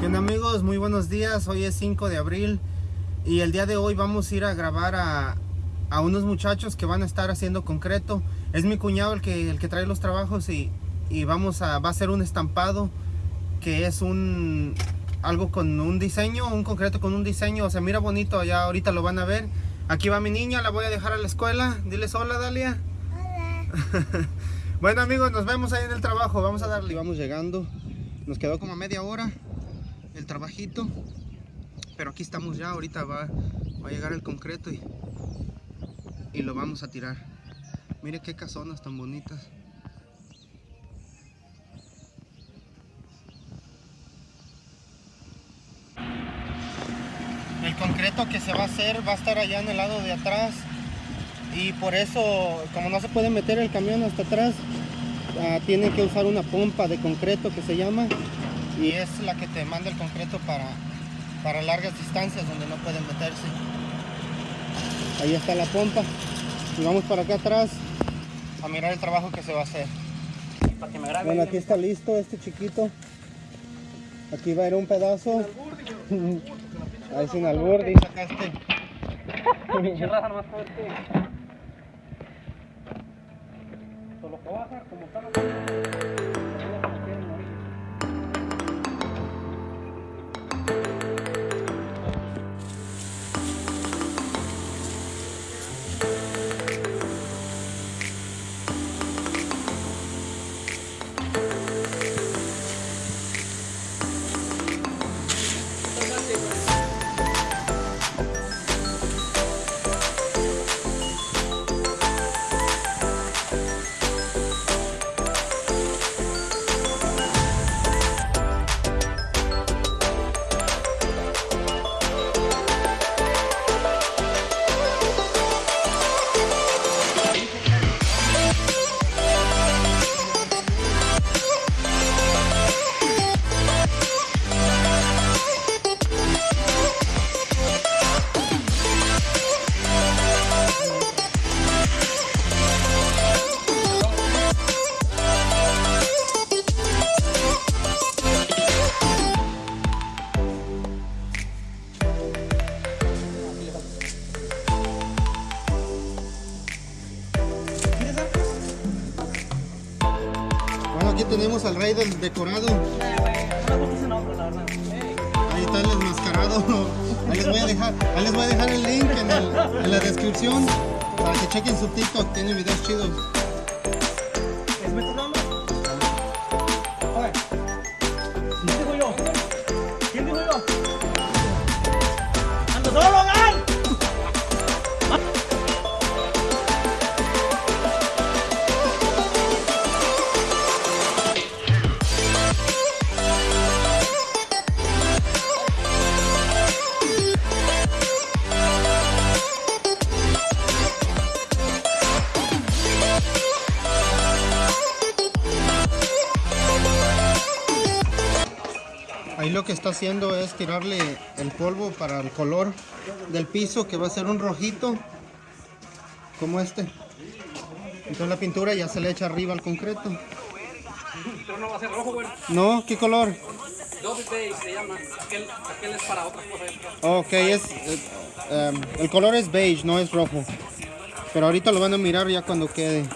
¿Qué onda amigos? Muy buenos días, hoy es 5 de abril y el día de hoy vamos a ir a grabar a, a unos muchachos que van a estar haciendo concreto. Es mi cuñado el que, el que trae los trabajos y, y vamos a, va a ser un estampado que es un algo con un diseño, un concreto con un diseño, o sea, mira bonito, ya ahorita lo van a ver. Aquí va mi niña, la voy a dejar a la escuela. Diles hola, Dalia. Hola. bueno amigos, nos vemos ahí en el trabajo, vamos a darle. Vamos llegando, nos quedó como media hora el trabajito, pero aquí estamos ya, ahorita va, va a llegar el concreto y, y lo vamos a tirar. Mire qué casonas tan bonitas. El concreto que se va a hacer va a estar allá en el lado de atrás y por eso, como no se puede meter el camión hasta atrás, uh, tienen que usar una pompa de concreto que se llama y es la que te manda el concreto para, para largas distancias donde no pueden meterse. Ahí está la pompa y vamos para acá atrás a mirar el trabajo que se va a hacer. Bueno, aquí está listo este chiquito. Aquí va a ir un pedazo. Ahí sin albur, acá este. Solo como al rey del decorado. Ahí está el enmascarado. Ahí les voy a dejar, ahí les voy a dejar el link en, el- en la descripción para que chequen su TikTok. Tiene videos chidos. Ahí lo que está haciendo es tirarle el polvo para el color del piso que va a ser un rojito como este. Entonces la pintura ya se le echa arriba al concreto. Pero no va a ser rojo, güey. No, ¿qué color? Beige se llama. Aquel, aquel es para otras cosas. Ok, es, em, el color es beige, no es rojo. Pero ahorita lo van a mirar ya cuando quede.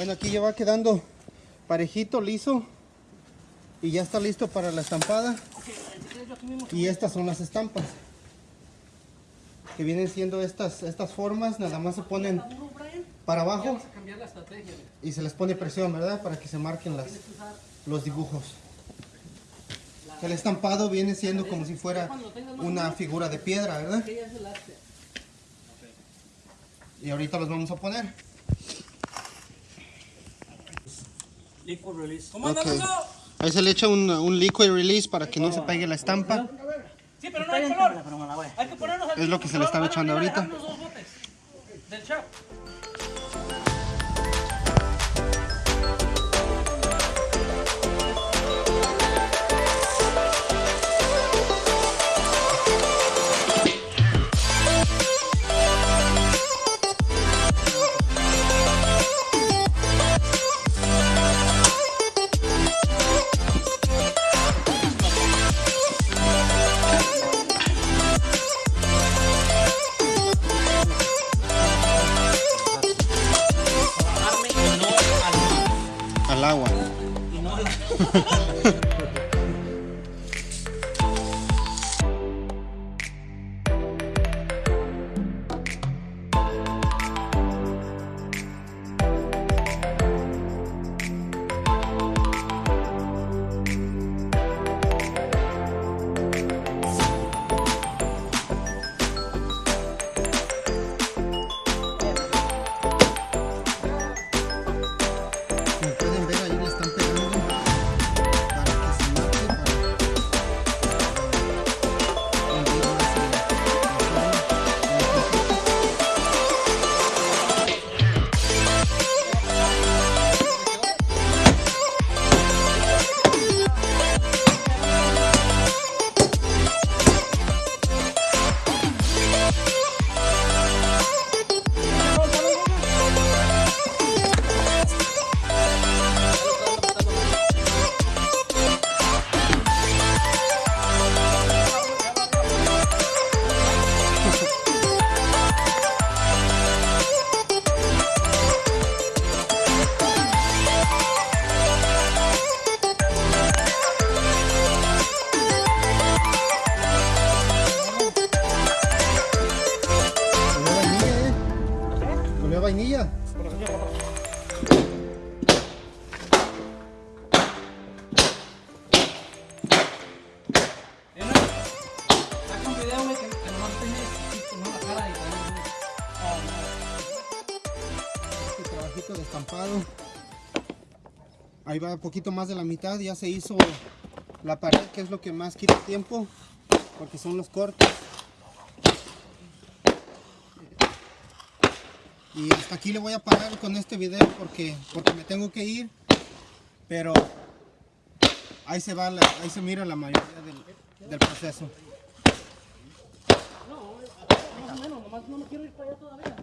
Bueno, aquí ya va quedando parejito, liso. Y ya está listo para la estampada. Y estas son las estampas. Que vienen siendo estas, estas formas, nada más se ponen para abajo y se les pone presión, ¿verdad? Para que se marquen las, los dibujos. El estampado viene siendo como si fuera una figura de piedra, ¿verdad? Y ahorita los vamos a poner. Liquid release. ¿Cómo anda, Ok. Lugo? Ahí se le echa un, un liquid release para que no se pegue la estampa. Sí, pero no hay color. Hay que ponernos al Es lo que se le estaba echando ahorita. Los dos botes del chap. Al agua. Trabajito de estampado. Ahí va un poquito más de la mitad. Ya se hizo la pared, que es lo que más quita tiempo. Porque son los cortes. Y hasta aquí le voy a parar con este video porque, porque me tengo que ir. Pero ahí se va, la- ahí se mira la mayoría del, proceso. Más o menos, no me quiero ir para allá todavía.